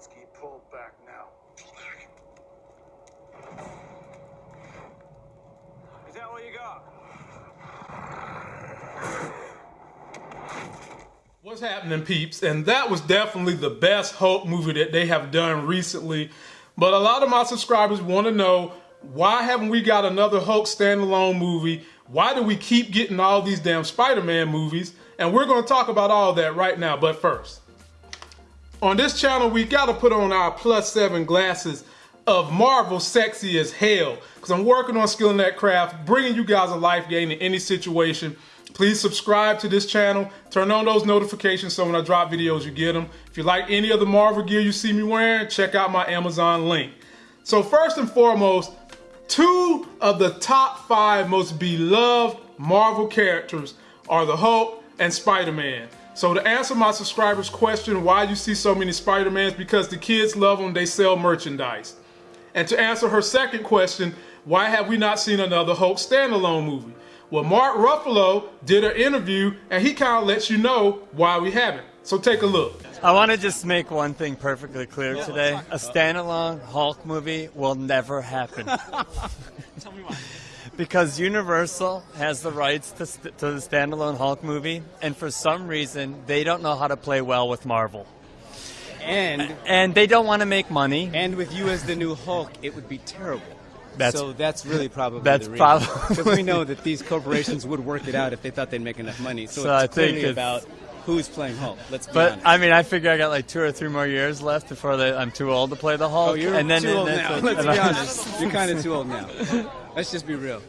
Blonsky, pull back now. Is that what you got? What's happening, peeps? And that was definitely the best Hulk movie that they have done recently. But a lot of my subscribers want to know why haven't we got another Hulk standalone movie? Why do we keep getting all these damn Spider-Man movies? And we're going to talk about all that right now. But first, on this channel, we got to put on our plus seven glasses of Marvel sexy as hell because I'm working on skilling that craft, bringing you guys a life gain in any situation. Please subscribe to this channel. Turn on those notifications so when I drop videos, you get them. If you like any of the Marvel gear you see me wearing, check out my Amazon link. So first and foremost, two of the top five most beloved Marvel characters are the Hulk and Spider-Man. So to answer my subscribers' question, why you see so many Spider-Mans, because the kids love them, they sell merchandise. And to answer her second question, why have we not seen another Hulk standalone movie? Well, Mark Ruffalo did an interview and he kind of lets you know why we haven't. So take a look. I want to just make one thing perfectly clear today. A standalone Hulk movie will never happen. Tell me why. Because Universal has the rights to, st- to the standalone Hulk movie, and for some reason, they don't know how to play well with Marvel. And And they don't want to make money. and with you as the new Hulk, it would be terrible. That's- so that's really probably that's the reason. because we know that these corporations would work it out if they thought they'd make enough money. So, So I it's think clearly it's- about who's playing Hulk. Let's be But honest. I mean, I figure I got like two or three more years left before they, I'm too old to play the Hulk. oh, you're and then too old that's now. Let's be honest. You're kind of too old now. Let's just be real.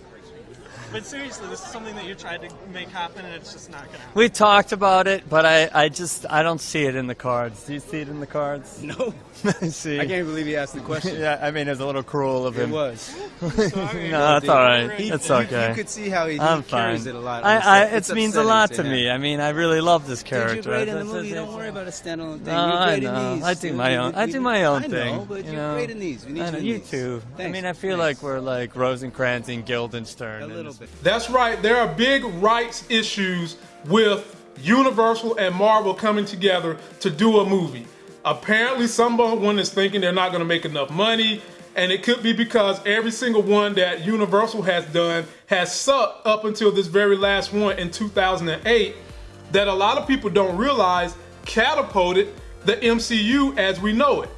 But seriously, this is something that you tried to make happen, and it's just not gonna. happen. We talked about it, but I, I just I don't see it in the cards. Do you see it in the cards? No, see. I can't believe he asked the question. Yeah, I mean, it was a little cruel of him. It him. was. no, that's all right. He- That's you- okay. You could see how he, he I'm carries fine. it a lot. I, It's- I, it means a lot say to that. me. I mean, I really love this Dude, character. you're great in the movie. Don't worry about a standalone thing. No, you're I great know. in these. I do my own. I do my own thing. I thing. know, but you you're know? great in these. We need I you in you these. too. I mean, I feel Thanks. like we're like Rosencrantz and Guildenstern. a and little That's right, there are big rights issues with Universal and Marvel coming together to do a movie. Apparently, someone is thinking they're not going to make enough money, and it could be because every single one that Universal has done has sucked up until this very last one in 2008 that a lot of people don't realize catapulted the MCU as we know it.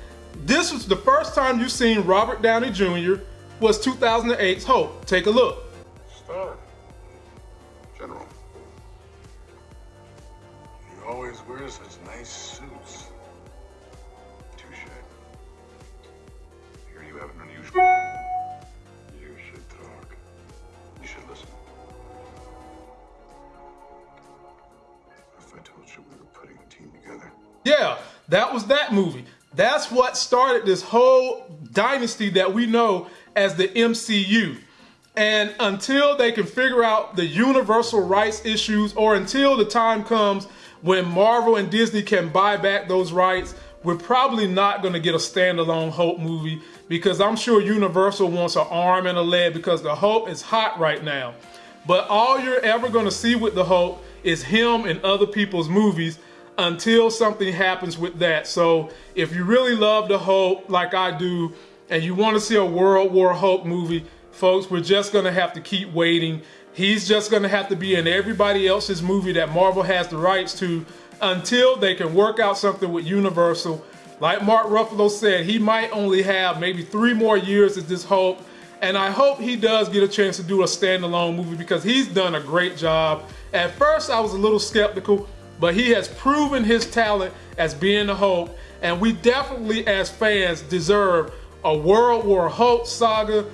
This was the first time you've seen Robert Downey Jr. was 2008's Hulk. Take a look. Star. General. You always wear such nice suits. Touche. Here you have an unusual. You should talk. You should listen. If I told you we were putting a team together. Yeah, that was that movie. That's what started this whole dynasty that we know as the MCU. And until they can figure out the universal rights issues, or until the time comes when Marvel and Disney can buy back those rights, we're probably not going to get a standalone Hulk movie because I'm sure Universal wants an arm and a leg because the Hulk is hot right now. But all you're ever going to see with the Hulk is him in other people's movies until something happens with that. So if you really love the Hulk like I do, and you want to see a World War Hulk movie, folks, we're just going to have to keep waiting. He's just going to have to be in everybody else's movie that Marvel has the rights to until they can work out something with Universal. Like Mark Ruffalo said, he might only have maybe three more years as this Hulk. And I hope he does get a chance to do a standalone movie because he's done a great job. At first, I was a little skeptical, but he has proven his talent as being the Hulk. And we definitely, as fans, deserve a World War Hulk saga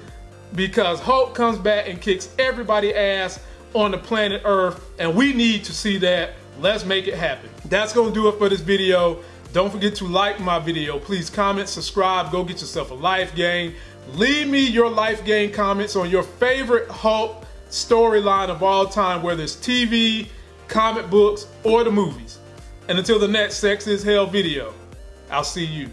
because Hulk comes back and kicks everybody ass on the planet Earth. And we need to see that. Let's make it happen. That's to do it for this video. Don't forget to like my video. Please comment, subscribe, go get yourself a life gain. Leave me your life gain comments on your favorite Hulk storyline of all time, whether it's TV, comic books, or the movies. And until the next Sex is Hell video, I'll see you.